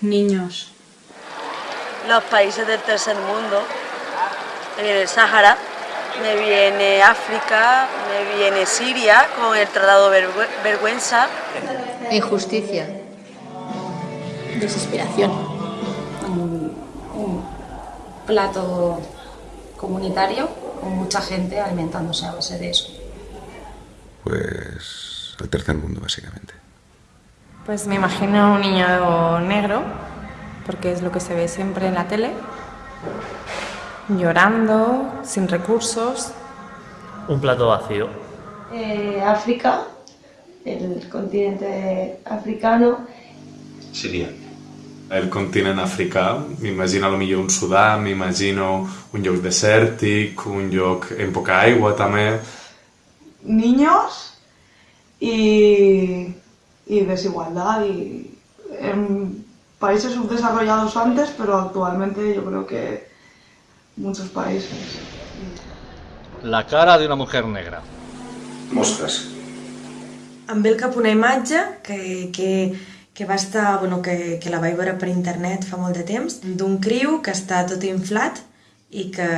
Niños. Los países del tercer mundo. Me viene el Sáhara, me viene África, me viene Siria con el Tratado Vergüenza. Injusticia. Desesperación. un plato comunitario con mucha gente alimentándose a base de eso. Pues el tercer mundo, básicamente. Pues me imagino un niño negro, porque es lo que se ve siempre en la tele, llorando, sin recursos. Un plato vacío. Eh, África, el continente africano. Siria. El continent africà, m'imagino millor un Sudà, m'imagino un lloc desèrtic, un lloc amb poca aigua també. Niños y, y desigualdad y en países subdesarrollados antes, pero actualmente yo creo que muchos países. La cara de una mujer negra. Mostres. Em ve al cap una imatge que, que, que va estar, bueno, que, que la vaig veure per internet fa molt de temps, d'un criu que està tot inflat i que,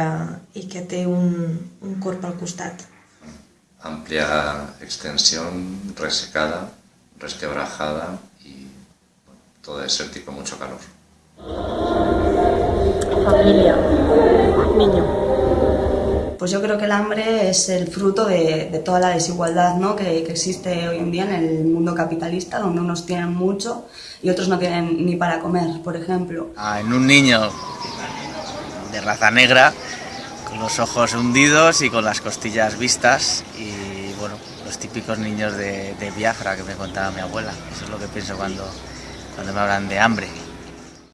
i que té un, un corp al costat. Amplia extensión, resecada, resquebrajada y todo desértico, mucho calor. Familia. Niño. Pues yo creo que el hambre es el fruto de, de toda la desigualdad ¿no? que, que, existe hoy en día en el mundo capitalista, donde unos tienen mucho y otros no tienen ni para comer, por ejemplo. Ah, en un niño de raza negra, con los ojos hundidos y con las costillas vistas y bueno, los típicos niños de, de Biafra que me contaba mi abuela. Eso es lo que pienso cuando, cuando me hablan de hambre.